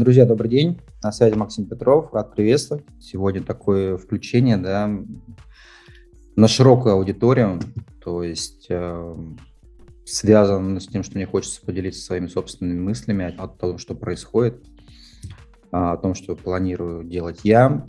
Друзья, добрый день. На связи Максим Петров. Рад приветствовать. Сегодня такое включение да, на широкую аудиторию. То есть э, связано с тем, что мне хочется поделиться своими собственными мыслями о том, что происходит, о том, что планирую делать я,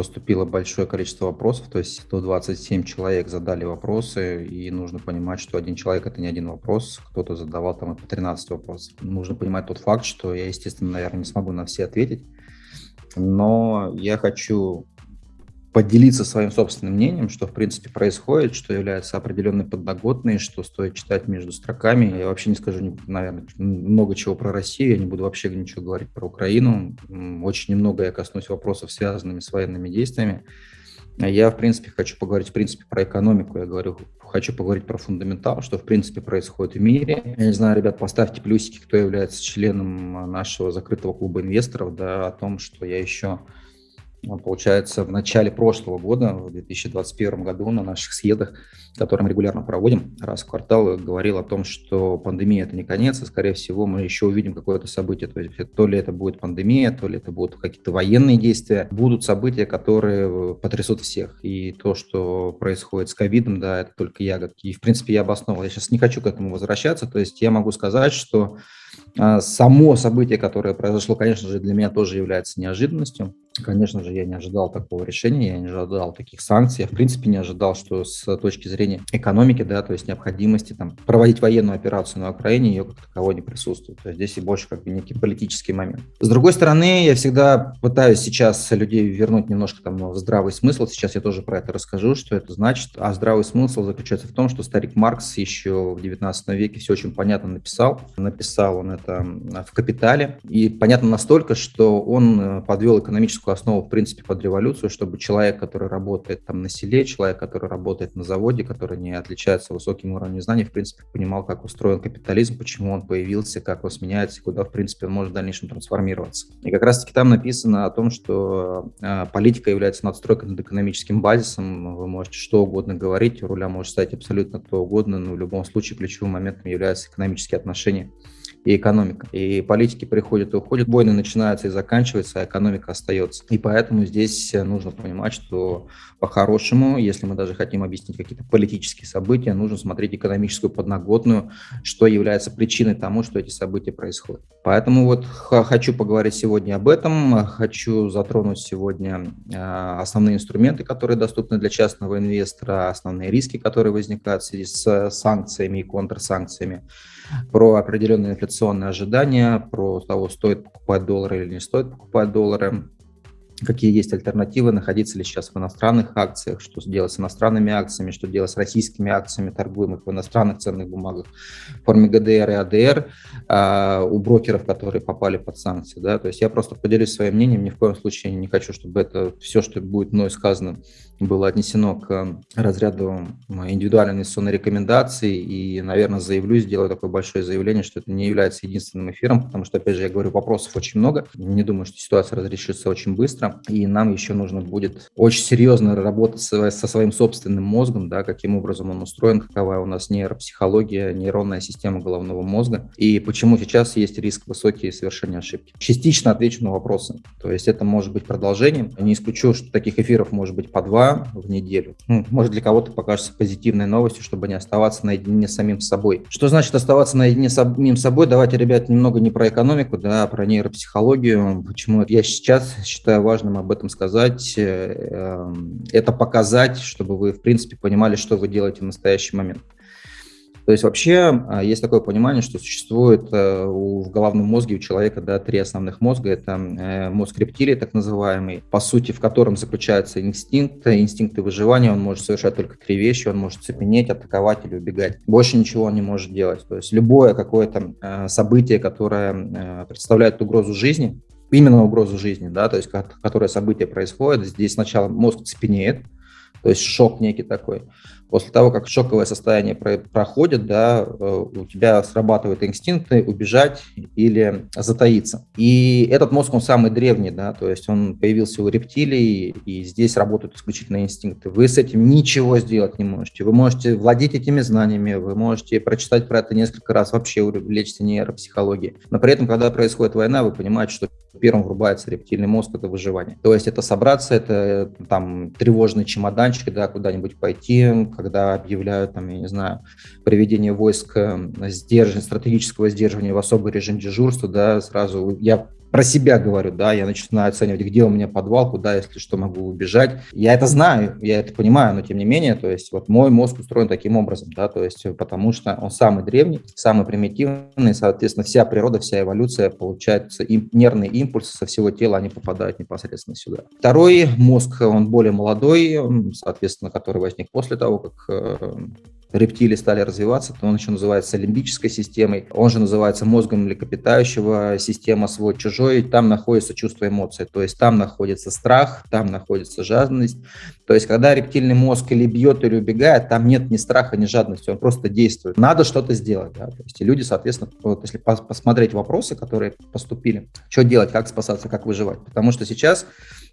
поступило большое количество вопросов, то есть 127 человек задали вопросы, и нужно понимать, что один человек – это не один вопрос, кто-то задавал там по 13 вопросов. Нужно понимать тот факт, что я, естественно, наверное, не смогу на все ответить, но я хочу поделиться своим собственным мнением, что в принципе происходит, что является определенной подноготной, что стоит читать между строками. Я вообще не скажу, наверное, много чего про Россию, я не буду вообще ничего говорить про Украину. Очень немного я коснусь вопросов, связанными с военными действиями. Я, в принципе, хочу поговорить, в принципе, про экономику. Я говорю, хочу поговорить про фундаментал, что, в принципе, происходит в мире. Я не знаю, ребят, поставьте плюсики, кто является членом нашего закрытого клуба инвесторов, да, о том, что я еще получается, в начале прошлого года, в 2021 году, на наших съездах, которые мы регулярно проводим, раз в квартал, говорил о том, что пандемия – это не конец, и, скорее всего, мы еще увидим какое-то событие. То есть то ли это будет пандемия, то ли это будут какие-то военные действия. Будут события, которые потрясут всех. И то, что происходит с ковидом, да, это только ягодки. И, в принципе, я обосновал. Я сейчас не хочу к этому возвращаться. То есть я могу сказать, что а, само событие, которое произошло, конечно же, для меня тоже является неожиданностью. Конечно же, я не ожидал такого решения, я не ожидал таких санкций. Я, в принципе, не ожидал, что с точки зрения экономики, да, то есть необходимости там, проводить военную операцию на Украине, ее как таковой не присутствует. То есть здесь и больше как бы некий политический момент. С другой стороны, я всегда пытаюсь сейчас людей вернуть немножко там в здравый смысл. Сейчас я тоже про это расскажу, что это значит. А здравый смысл заключается в том, что старик Маркс еще в 19 веке все очень понятно написал. Написал он это в «Капитале». И понятно настолько, что он э, подвел экономическую основу, в принципе, под революцию, чтобы человек, который работает там на селе, человек, который работает на заводе, который не отличается высоким уровнем знаний, в принципе, понимал, как устроен капитализм, почему он появился, как он сменяется, куда, в принципе, он может в дальнейшем трансформироваться. И как раз-таки там написано о том, что э, политика является надстройкой над экономическим базисом. Вы можете что угодно говорить, у руля может стать абсолютно кто угодно, но в любом случае ключевым моментом являются экономические отношения экономика. И политики приходят и уходят, войны начинаются и заканчиваются, а экономика остается. И поэтому здесь нужно понимать, что по-хорошему, если мы даже хотим объяснить какие-то политические события, нужно смотреть экономическую подноготную, что является причиной тому, что эти события происходят. Поэтому вот хочу поговорить сегодня об этом, хочу затронуть сегодня а, основные инструменты, которые доступны для частного инвестора, основные риски, которые возникают в связи с санкциями и контрсанкциями про определенные инфляционные ожидания, про того, стоит покупать доллары или не стоит покупать доллары, какие есть альтернативы, находиться ли сейчас в иностранных акциях, что делать с иностранными акциями, что делать с российскими акциями, торгуемых в иностранных ценных бумагах в форме ГДР и АДР а, у брокеров, которые попали под санкции. Да? То есть я просто поделюсь своим мнением, ни в коем случае не хочу, чтобы это все, что будет мной сказано, было отнесено к разряду индивидуальной инвестиционной рекомендации и, наверное, заявлю, сделаю такое большое заявление, что это не является единственным эфиром, потому что, опять же, я говорю, вопросов очень много. Не думаю, что ситуация разрешится очень быстро и нам еще нужно будет очень серьезно работать со, своим собственным мозгом, да, каким образом он устроен, какова у нас нейропсихология, нейронная система головного мозга, и почему сейчас есть риск высокий совершения ошибки. Частично отвечу на вопросы, то есть это может быть продолжением. Не исключу, что таких эфиров может быть по два в неделю. Ну, может, для кого-то покажется позитивной новостью, чтобы не оставаться наедине с самим собой. Что значит оставаться наедине с самим собой? Давайте, ребят, немного не про экономику, да, а про нейропсихологию. Почему я сейчас считаю важным важным об этом сказать, э, эм, это показать, чтобы вы, в принципе, понимали, что вы делаете в настоящий момент. То есть вообще а, есть такое понимание, что существует э, в головном мозге у человека да, три основных мозга. Это э, мозг рептилии, так называемый, по сути, в котором заключается инстинкт, инстинкты выживания. Он может совершать только три вещи. Он может цепенеть, атаковать или убегать. Больше ничего он не может делать. То есть любое какое-то событие, которое представляет угрозу жизни, именно угрозу жизни, да, то есть которое событие происходит, здесь сначала мозг цепенеет, то есть шок некий такой. После того, как шоковое состояние про проходит, да, э, у тебя срабатывают инстинкты убежать или затаиться. И этот мозг, он самый древний, да, то есть он появился у рептилий, и здесь работают исключительно инстинкты. Вы с этим ничего сделать не можете. Вы можете владеть этими знаниями, вы можете прочитать про это несколько раз, вообще увлечься нейропсихологией. Но при этом, когда происходит война, вы понимаете, что первым врубается рептильный мозг, это выживание. То есть это собраться, это там тревожный чемоданчик, да, куда-нибудь пойти, когда объявляют, там, я не знаю, проведение войск э, сдерживания, стратегического сдерживания в особый режим дежурства, да, сразу я про себя говорю, да, я начинаю оценивать, где у меня подвал, куда, если что, могу убежать. Я это знаю, я это понимаю, но тем не менее, то есть вот мой мозг устроен таким образом, да, то есть потому что он самый древний, самый примитивный, соответственно, вся природа, вся эволюция, получается, им, нервные импульсы со всего тела, они попадают непосредственно сюда. Второй мозг, он более молодой, соответственно, который возник после того, как э, рептилии стали развиваться, то он еще называется лимбической системой, он же называется мозгом млекопитающего, система свой-чужой, там находится чувство эмоций, то есть там находится страх, там находится жадность, то есть когда рептильный мозг или бьет, или убегает, там нет ни страха, ни жадности, он просто действует. Надо что-то сделать, да, то есть люди, соответственно, вот если посмотреть вопросы, которые поступили, что делать, как спасаться, как выживать, потому что сейчас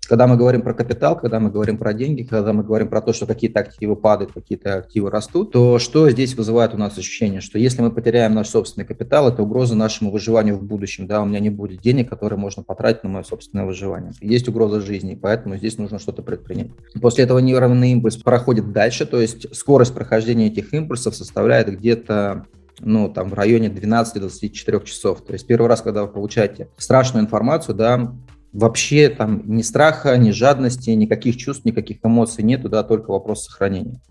когда мы говорим про капитал, когда мы говорим про деньги, когда мы говорим про то, что какие-то активы падают, какие-то активы растут, то что здесь вызывает у нас ощущение, что если мы потеряем наш собственный капитал, это угроза нашему выживанию в будущем. Да, у меня не будет денег, которые можно потратить на мое собственное выживание. Есть угроза жизни, поэтому здесь нужно что-то предпринять. После этого нейронный импульс проходит дальше, то есть скорость прохождения этих импульсов составляет где-то ну, там, в районе 12-24 часов. То есть первый раз, когда вы получаете страшную информацию, да, вообще там ни страха, ни жадности, никаких чувств, никаких эмоций нету, да, только вопрос сохранения.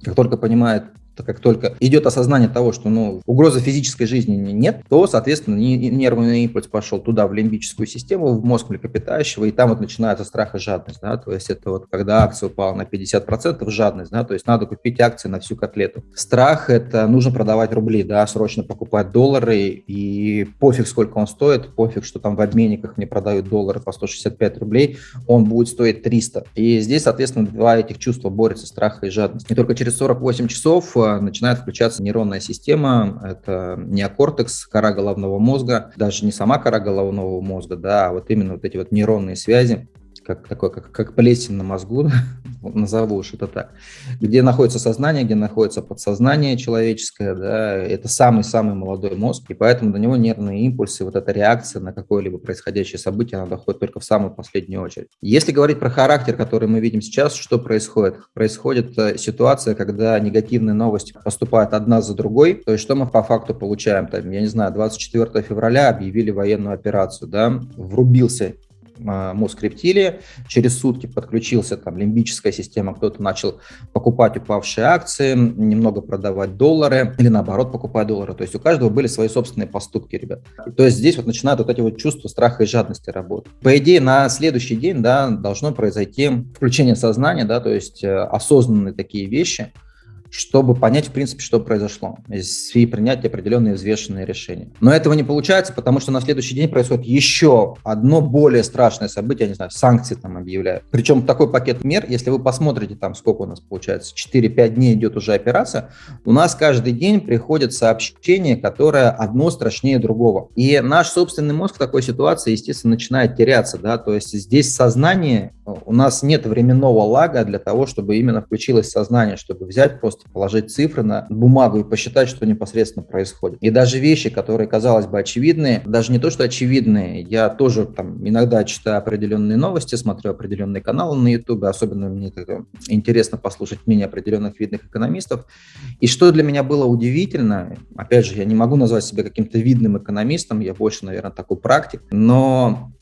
Как только понимает как только идет осознание того, что ну, угрозы физической жизни нет, то, соответственно, нервный импульс пошел туда, в лимбическую систему, в мозг млекопитающего, и там вот начинается страх и жадность. Да? То есть это вот когда акция упала на 50%, жадность, да? то есть надо купить акции на всю котлету. Страх – это нужно продавать рубли, да, срочно покупать доллары, и пофиг, сколько он стоит, пофиг, что там в обменниках мне продают доллары по 165 рублей, он будет стоить 300. И здесь, соответственно, два этих чувства борются, страх и жадность. И только через 48 часов начинает включаться нейронная система, это неокортекс, кора головного мозга, даже не сама кора головного мозга, да, а вот именно вот эти вот нейронные связи, как такое, как, как плесень на мозгу, назову уж это так, где находится сознание, где находится подсознание человеческое, да, это самый-самый молодой мозг, и поэтому до него нервные импульсы, вот эта реакция на какое-либо происходящее событие, она доходит только в самую последнюю очередь. Если говорить про характер, который мы видим сейчас, что происходит? Происходит э, ситуация, когда негативные новости поступают одна за другой, то есть что мы по факту получаем? Там, я не знаю, 24 февраля объявили военную операцию, да, врубился мозг рептилии, через сутки подключился там лимбическая система, кто-то начал покупать упавшие акции, немного продавать доллары или наоборот покупать доллары. То есть у каждого были свои собственные поступки, ребят. То есть здесь вот начинают вот эти вот чувства страха и жадности работать. По идее, на следующий день, да, должно произойти включение сознания, да, то есть э, осознанные такие вещи, чтобы понять, в принципе, что произошло, и принять определенные взвешенные решения. Но этого не получается, потому что на следующий день происходит еще одно более страшное событие, я не знаю, санкции там объявляют. Причем такой пакет мер, если вы посмотрите там, сколько у нас получается, 4-5 дней идет уже операция, у нас каждый день приходит сообщение, которое одно страшнее другого. И наш собственный мозг в такой ситуации, естественно, начинает теряться, да, то есть здесь сознание, у нас нет временного лага для того, чтобы именно включилось сознание, чтобы взять просто положить цифры на бумагу и посчитать, что непосредственно происходит. И даже вещи, которые, казалось бы, очевидные, даже не то, что очевидные, я тоже там иногда читаю определенные новости, смотрю определенные каналы на YouTube, особенно мне это интересно послушать мнение определенных видных экономистов. И что для меня было удивительно, опять же, я не могу назвать себя каким-то видным экономистом, я больше, наверное, такой практик, но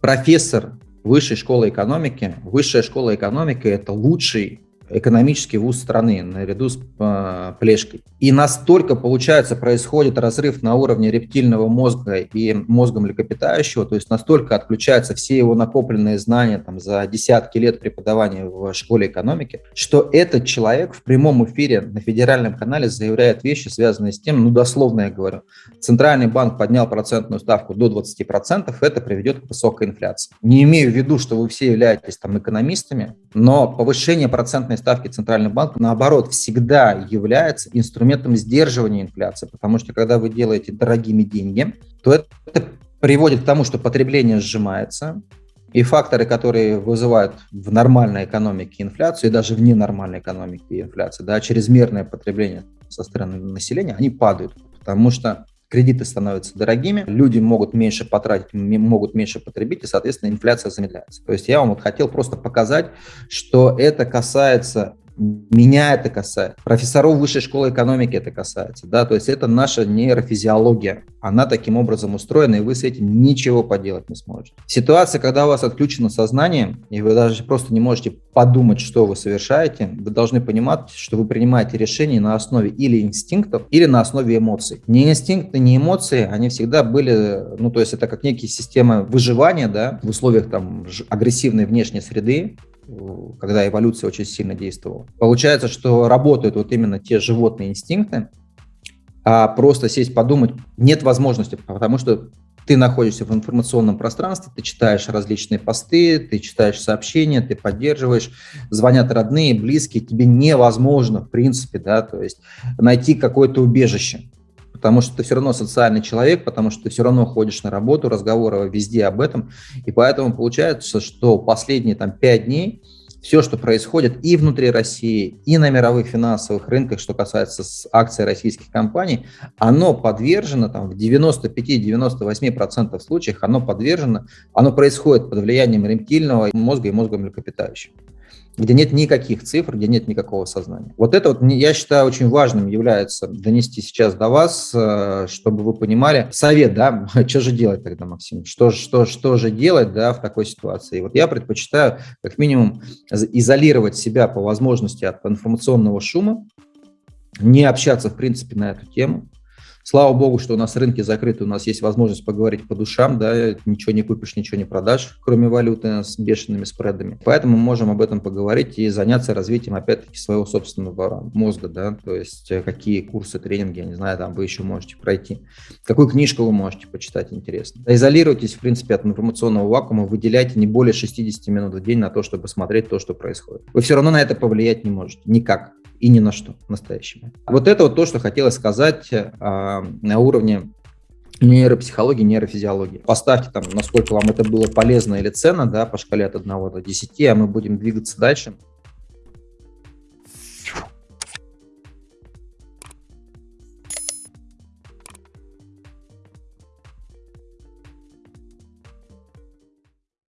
профессор высшей школы экономики, высшая школа экономики – это лучший экономический вуз страны наряду с э, Плешкой. И настолько, получается, происходит разрыв на уровне рептильного мозга и мозга млекопитающего, то есть настолько отключаются все его накопленные знания там, за десятки лет преподавания в школе экономики, что этот человек в прямом эфире на федеральном канале заявляет вещи, связанные с тем, ну дословно я говорю, Центральный банк поднял процентную ставку до 20%, это приведет к высокой инфляции. Не имею в виду, что вы все являетесь там экономистами, Но повышение процентной ставки Центрального банка, наоборот, всегда является инструментом сдерживания инфляции, потому что когда вы делаете дорогими деньги, то это приводит к тому, что потребление сжимается, и факторы, которые вызывают в нормальной экономике инфляцию и даже в ненормальной экономике инфляцию, да, чрезмерное потребление со стороны населения, они падают, потому что кредиты становятся дорогими, люди могут меньше потратить, могут меньше потребить, и, соответственно, инфляция замедляется. То есть я вам вот хотел просто показать, что это касается меня это касается, профессоров высшей школы экономики это касается, да, то есть это наша нейрофизиология, она таким образом устроена, и вы с этим ничего поделать не сможете. Ситуация, когда у вас отключено сознание, и вы даже просто не можете подумать, что вы совершаете, вы должны понимать, что вы принимаете решения на основе или инстинктов, или на основе эмоций. Не инстинкты, не эмоции, они всегда были, ну, то есть это как некие системы выживания, да, в условиях там агрессивной внешней среды, когда эволюция очень сильно действовала. Получается, что работают вот именно те животные инстинкты, а просто сесть подумать нет возможности, потому что ты находишься в информационном пространстве, ты читаешь различные посты, ты читаешь сообщения, ты поддерживаешь, звонят родные, близкие, тебе невозможно, в принципе, да, то есть найти какое-то убежище потому что ты все равно социальный человек, потому что ты все равно ходишь на работу, разговоры везде об этом, и поэтому получается, что последние там пять дней все, что происходит и внутри России, и на мировых финансовых рынках, что касается акций российских компаний, оно подвержено там, в 95-98% случаев, оно подвержено, оно происходит под влиянием рептильного мозга и мозга млекопитающих где нет никаких цифр, где нет никакого сознания. Вот это вот, я считаю, очень важным является донести сейчас до вас, э, чтобы вы понимали совет, да, что же делать тогда, Максим, что, что, что же делать, да, в такой ситуации. И вот я предпочитаю как минимум изолировать себя по возможности от информационного шума, не общаться, в принципе, на эту тему, Слава богу, что у нас рынки закрыты, у нас есть возможность поговорить по душам, да, ничего не купишь, ничего не продашь, кроме валюты с бешеными спредами. Поэтому мы можем об этом поговорить и заняться развитием, опять-таки, своего собственного мозга, да, то есть э, какие курсы, тренинги, я не знаю, там вы еще можете пройти, какую книжку вы можете почитать интересно. Изолируйтесь, в принципе, от информационного вакуума, выделяйте не более 60 минут в день на то, чтобы смотреть то, что происходит. Вы все равно на это повлиять не можете, никак и ни на что настоящему. Вот это вот то, что хотелось сказать а, на уровне нейропсихологии, нейрофизиологии. Поставьте там, насколько вам это было полезно или ценно, да, по шкале от 1 до 10, а мы будем двигаться дальше.